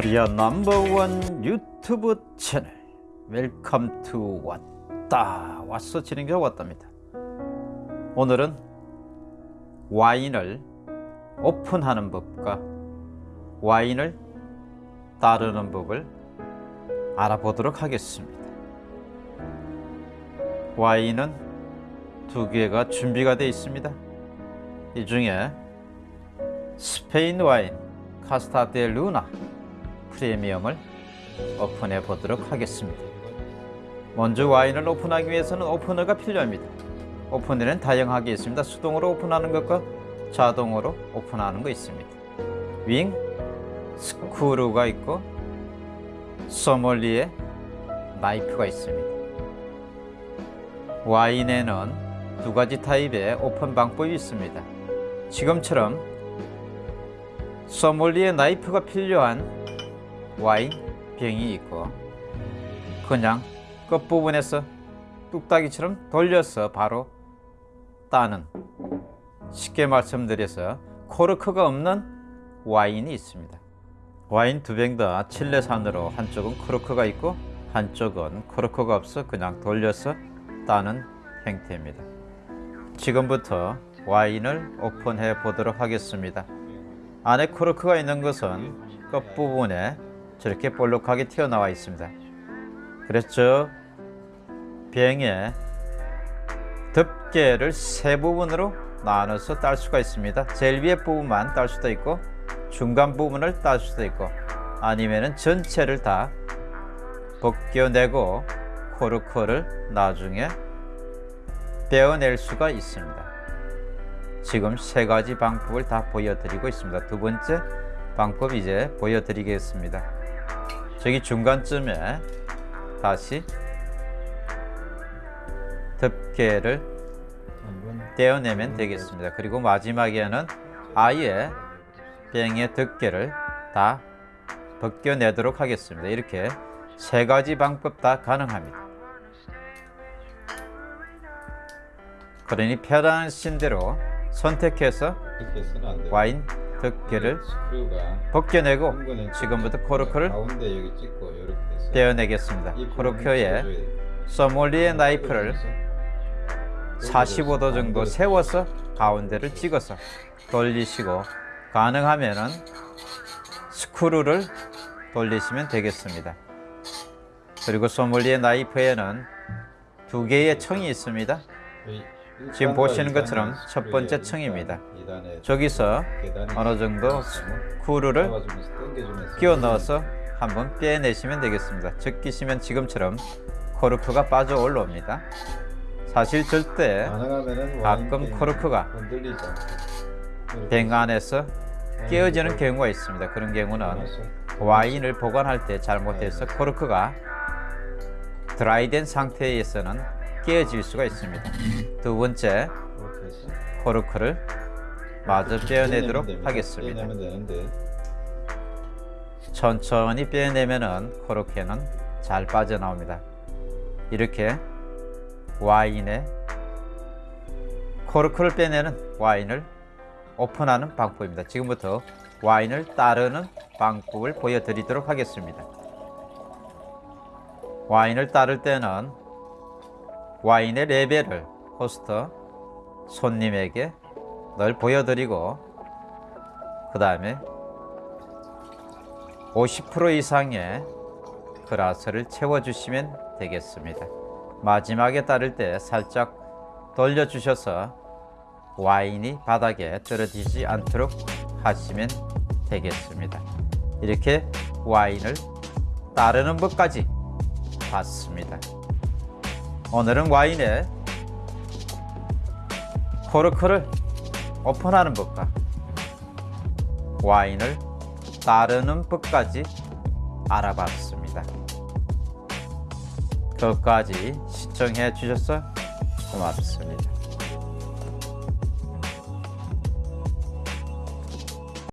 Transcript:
코리아 넘버원 유튜브 채널. Welcome to 왔다. 왔어 진행자 왔답니다. 오늘은 와인을 오픈하는 법과 와인을 따르는 법을 알아보도록 하겠습니다. 와인은 두 개가 준비가 되어 있습니다. 이 중에 스페인 와인 카스타 데 루나 프리미엄을 오픈해 보도록 하겠습니다. 먼저 와인을 오픈하기 위해서는 오프너가 필요합니다. 오프너는 다양하게 있습니다. 수동으로 오픈하는 것과 자동으로 오픈하는 거 있습니다. 윙, 스크루가 있고 소믈리에 나이프가 있습니다. 와인에는 두 가지 타입의 오픈 방법이 있습니다. 지금처럼 소믈리에 나이프가 필요한 와인 병이 있고 그냥 끝부분에서 뚝딱이처럼 돌려서 바로 따는 쉽게 말씀드려서 코르크가 없는 와인이 있습니다. 와인 두 병 다 칠레산으로 한쪽은 코르크가 있고 한쪽은 코르크가 없어 그냥 돌려서 따는 형태입니다. 지금부터 와인을 오픈해 보도록 하겠습니다. 안에 코르크가 있는 것은 끝부분에 저렇게 볼록하게 튀어나와 있습니다. 그래서 병에 덮개를 세 부분으로 나눠서 딸 수가 있습니다. 제일 위에 부분만 딸 수도 있고 중간 부분을 딸 수도 있고 아니면 전체를 다 벗겨내고 코르크를 나중에 떼어낼 수가 있습니다. 지금 세 가지 방법을 다 보여드리고 있습니다. 두 번째 방법 이제 보여드리겠습니다. 저기 중간쯤에 다시 덮개를 떼어내면 되겠습니다. 그리고 마지막에는 아예 병의 덮개를 다 벗겨내도록 하겠습니다. 이렇게 세 가지 방법 다 가능합니다. 그러니 편하신 대로 선택해서 와인 덮개를 벗겨내고 지금부터 코르크를 떼어내겠습니다. 코르크에 소몰리에 나이프를 45도 정도 세워서 가운데를 찍어서 돌리시고 가능하면 스크루를 돌리시면 되겠습니다. 그리고 소몰리에 나이프에는 두 개의 청이 있습니다. 지금 보시는 것처럼 첫 번째 층입니다. 저기서 어느 정도 스크루를 끼워 넣어서 한번 빼내시면 되겠습니다. 적기시면 지금처럼 코르크가 빠져 올라옵니다. 사실 절대 가끔 코르크가 병 안에서 깨어지는 경우가 있습니다. 그런 경우는 와인을 보관할 때 잘못해서 코르크가 드라이된 상태에서는 깨어질 수가 있습니다. 두 번째 코르크를 마저 빼어내도록 하겠습니다. 천천히 빼내면은 코르크는 잘 빠져나옵니다. 이렇게 와인에 코르크를 빼내는 와인을 오픈하는 방법입니다. 지금부터 와인을 따르는 방법을 보여드리도록 하겠습니다. 와인을 따를 때는 와인의 레벨을 호스터 손님에게 늘 보여드리고 그 다음에 50% 이상의 그라스를 채워주시면 되겠습니다. 마지막에 따를 때 살짝 돌려주셔서 와인이 바닥에 떨어지지 않도록 하시면 되겠습니다. 이렇게 와인을 따르는 법까지 봤습니다. 오늘은 와인에 코르크를 오픈하는 법과 와인을 따르는 법까지 알아봤습니다. 끝까지 시청해 주셔서 고맙습니다.